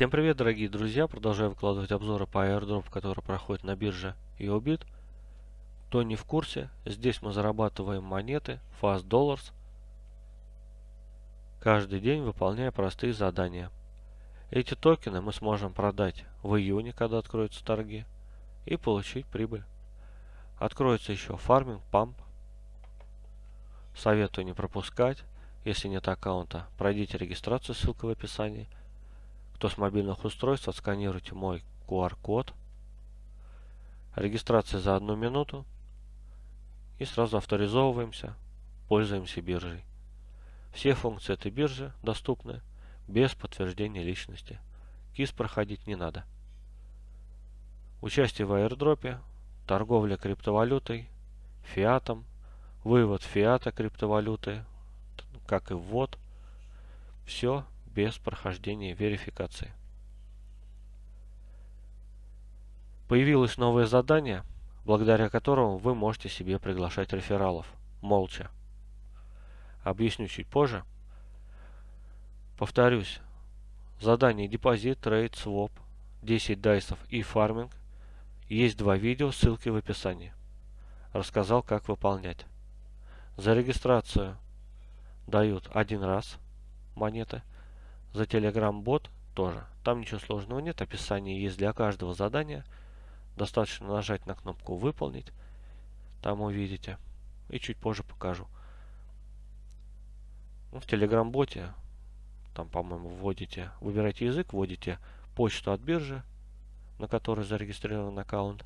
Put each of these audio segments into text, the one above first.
Всем привет, дорогие друзья! Продолжаю выкладывать обзоры по airdrop, который проходит на бирже EOBIT. Кто не в курсе, здесь мы зарабатываем монеты Fast Dollars каждый день, выполняя простые задания. Эти токены мы сможем продать в июне, когда откроются торги, и получить прибыль. Откроется еще фарминг, памп. Советую не пропускать. Если нет аккаунта, пройдите регистрацию, ссылка в описании – кто с мобильных устройств, отсканируйте мой QR-код. Регистрация за одну минуту. И сразу авторизовываемся, пользуемся биржей. Все функции этой биржи доступны без подтверждения личности. КИС проходить не надо. Участие в аирдропе, торговля криптовалютой, фиатом, вывод фиата криптовалюты, как и ввод. Все без прохождения верификации. Появилось новое задание, благодаря которому вы можете себе приглашать рефералов, молча. Объясню чуть позже. Повторюсь, задание депозит, trade, своп, 10 дайсов и фарминг. Есть два видео, ссылки в описании. Рассказал, как выполнять. За регистрацию дают один раз монеты. За Telegram бот тоже. Там ничего сложного нет. Описание есть для каждого задания. Достаточно нажать на кнопку «Выполнить». Там увидите. И чуть позже покажу. Ну, в Telegram боте там, по-моему, вводите, выбираете язык, вводите почту от биржи, на которой зарегистрирован аккаунт.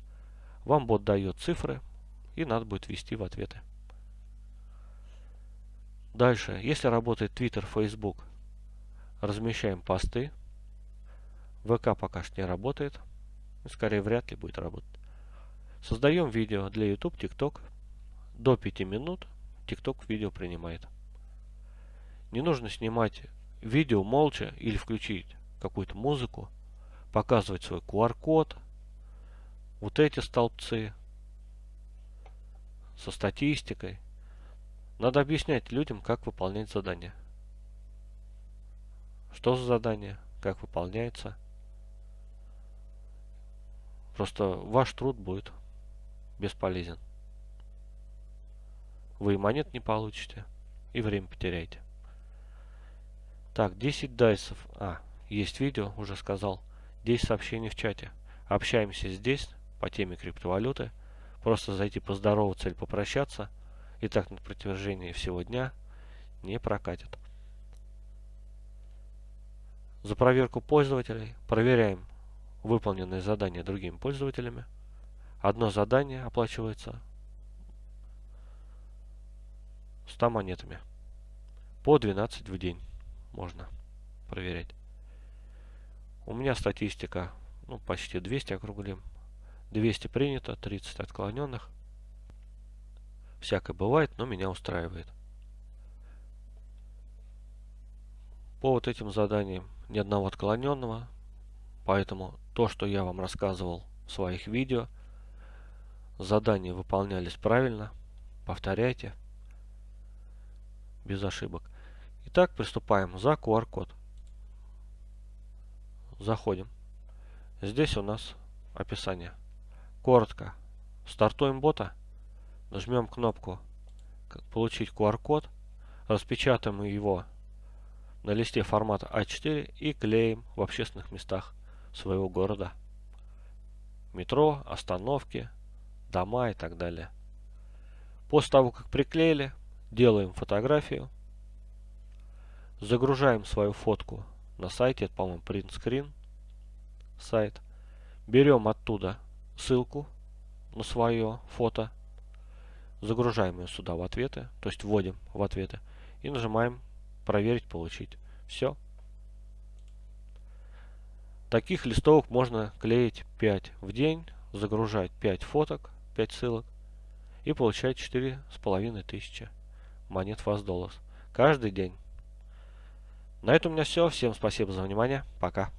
Вам бот дает цифры, и надо будет ввести в ответы. Дальше, если работает Twitter, Facebook, Размещаем посты. ВК пока что не работает. Скорее, вряд ли будет работать. Создаем видео для YouTube, TikTok. До 5 минут TikTok видео принимает. Не нужно снимать видео молча или включить какую-то музыку, показывать свой QR-код, вот эти столбцы со статистикой. Надо объяснять людям, как выполнять задания. Что за задание? Как выполняется? Просто ваш труд будет бесполезен. Вы и монет не получите, и время потеряете. Так, 10 дайсов. А, есть видео, уже сказал. 10 сообщений в чате. Общаемся здесь по теме криптовалюты. Просто зайти поздороваться или попрощаться. И так на протяжении всего дня не прокатит. За проверку пользователей проверяем выполненные задания другими пользователями. Одно задание оплачивается 100 монетами. По 12 в день можно проверять. У меня статистика ну, почти 200 округлим. 200 принято, 30 отклоненных. Всякое бывает, но меня устраивает. По вот этим заданиям ни одного отклоненного. Поэтому то, что я вам рассказывал в своих видео, задания выполнялись правильно. Повторяйте. Без ошибок. Итак, приступаем за QR-код. Заходим. Здесь у нас описание. Коротко. Стартуем бота. Нажмем кнопку «Получить QR-код». Распечатаем его на листе формата А4 и клеим в общественных местах своего города. Метро, остановки, дома и так далее. После того, как приклеили, делаем фотографию, загружаем свою фотку на сайте, это, по-моему, print screen сайт. Берем оттуда ссылку на свое фото, загружаем ее сюда в ответы, то есть вводим в ответы и нажимаем проверить, получить. Все. Таких листовок можно клеить 5 в день, загружать 5 фоток, 5 ссылок и получать 4,5 тысячи монет Fast Dollars каждый день. На этом у меня все. Всем спасибо за внимание. Пока.